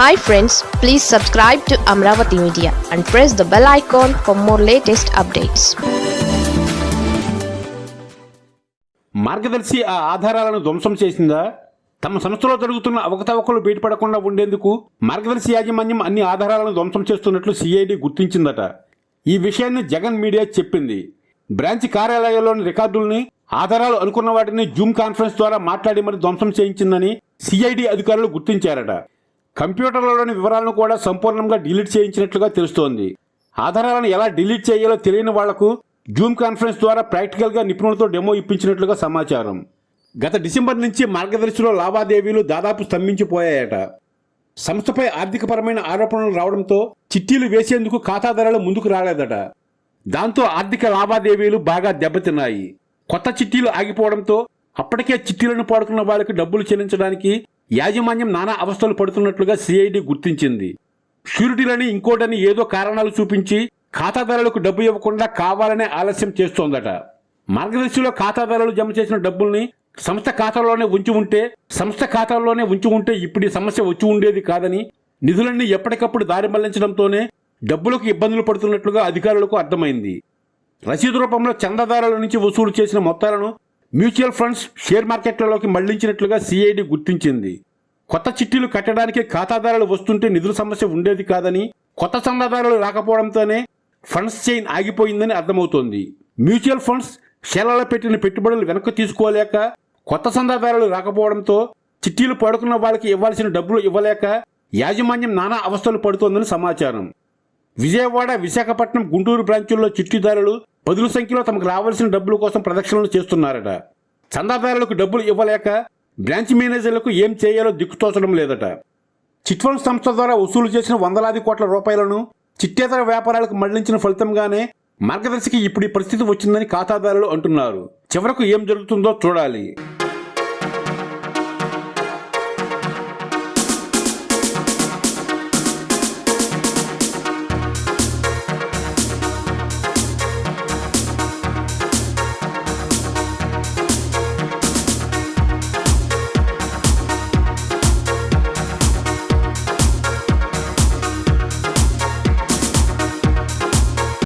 Hi friends please subscribe to Amaravati media and press the bell icon for more latest updates Margadarsi ఆ ఆధారాలను ధ్వంసం చేసిందా? తమ సంస్థలో జరుగుతున్న అవకతవకలు బయటపడకుండా ఉండేందుకు మార్గదర్శి యాజమాన్యం అన్ని ఆధారాలను ధ్వంసం చేస్తున్నట్లు సిఐడి గుర్తించిందట. ఈ విషయాన్ని జగన్ మీడియా చెప్పింది. బ్రాంచ్ కార్యాలయంలోని రికార్డుల్ని ఆధారాలు అనుకున్న వాటిని జూమ్ కాన్ఫరెన్స్ ద్వారా మాట్లాడి మరి ధ్వంసం చేయించిందని సిఐడి అధికారులు గుర్తించారట. కంప్యూటర్లలోని వివరాలను కూడా సంపూర్ణంగా డిలీట్ చేయించినట్లుగా తెలుస్తోంది. ఆధారాలను ఎలా డిలీట్ చేయాలో తెలియని వాళ్ళకు జూమ్ కాన్ఫరెన్స్ ద్వారా ప్రాక్టికల్గా నిపుణులతో డెమో ఇప్పించినట్లుగా సమాచారం. గత డిసెంబర్ నుంచి మార్గదర్శిలో లావాదేవీలు దాదాపు స్తంభించిపోయాయట. సంస్థపై ఆర్థికపరమైన ఆరోపణలు రావడంతో చిట్టీలు వేసేందుకు ఖాతాదారులు ముందుకు రాలేదట. దాంతో ఆర్థిక లావాదేవీలు బాగా దెబ్బతిన్నాయి. కొత్త చిట్టీలు ఆగిపోవడంతో అప్పటికే చిట్టీలను పాడుకున్న వాళ్ళకి డబ్బులు చెల్లించడానికి యాజమాన్యం నానా అవస్థలు పడుతున్నట్లుగా సిఐడి గుర్తించింది. షూరిటీలని ఇంకోటని ఏదో కారణాలు చూపించి ఖాతాదారులకు డబ్బు ఇవ్వకుండా కావాలనే ఆలస్యం చేస్తోందట. మార్గదర్శిలో ఖాతాదారులు జమ చేసిన డబ్బుల్ని సంస్థ ఖాతాలోనే ఉంచి ఉంటే సంస్థ ఖాతాలోనే ఉంచి ఉంటే ఇప్పుడు సమస్య వచ్చి ఉండేది కాదని నిధులన్నీ ఎప్పటికప్పుడు దారి మళ్ళించడంతోనే డబ్బులకు ఇబ్బందులు పడుతున్నట్లుగా అధికారులకు అర్థమైంది. రసీదు రూపంలో చందాదారుల నుంచి వసూలు చేసిన మొత్తాలను మ్యూచువల్ ఫండ్స్ షేర్ మార్కెట్లలోకి మళ్ళించినట్లుగా సిఐడి గుర్తించింది. కొత్త చిట్టీలు కట్టడానికి ఖాతాదారులు వస్తుంటే నిధుల సమస్య ఉండేది కాదని కొత్త చందాదారులు రాకపోవడంతోనే ఫండ్స్ చైన్ ఆగిపోయిందని అర్థమవుతోంది. మ్యూచువల్ ఫండ్స్ షేర్లలో పెట్టిన పెట్టుబడులు వెనక్కి తీసుకోలేక కొత్త చందాదారులు రాకపోవడంతో చిట్టీలు పడుకున్న వాళ్ళకి ఇవ్వాల్సిన డబ్బులు ఇవ్వలేక యాజమాన్యం నానా అవస్థలు పడుతోందని సమాచారం. విజయవాడ విశాఖపట్నం గుంటూరు బ్రాంచుల్లో చిట్టిదారులు పదుల సంఖ్యలో తమకు రావాల్సిన డబ్బుల కోసం ప్రదక్షిణలు చేస్తున్నారట. చందాదారులకు డబ్బులు ఇవ్వలేక బ్రాంచ్ మేనేజర్లకు ఏం చేయాలో దిక్కుతోచడం లేదట. చిట్ ఫండ్ సంస్థ ద్వారా వసూలు చేసిన వందలాది కోట్ల రూపాయలను చిట్టేతర వ్యాపారాలకు మళ్ళించిన ఫలితంగానే మార్గదర్శికి ఇప్పుడు ఈ పరిస్థితి వచ్చిందని ఖాతాదారులు అంటున్నారు. చివరకు ఏం జరుగుతుందో చూడాలి.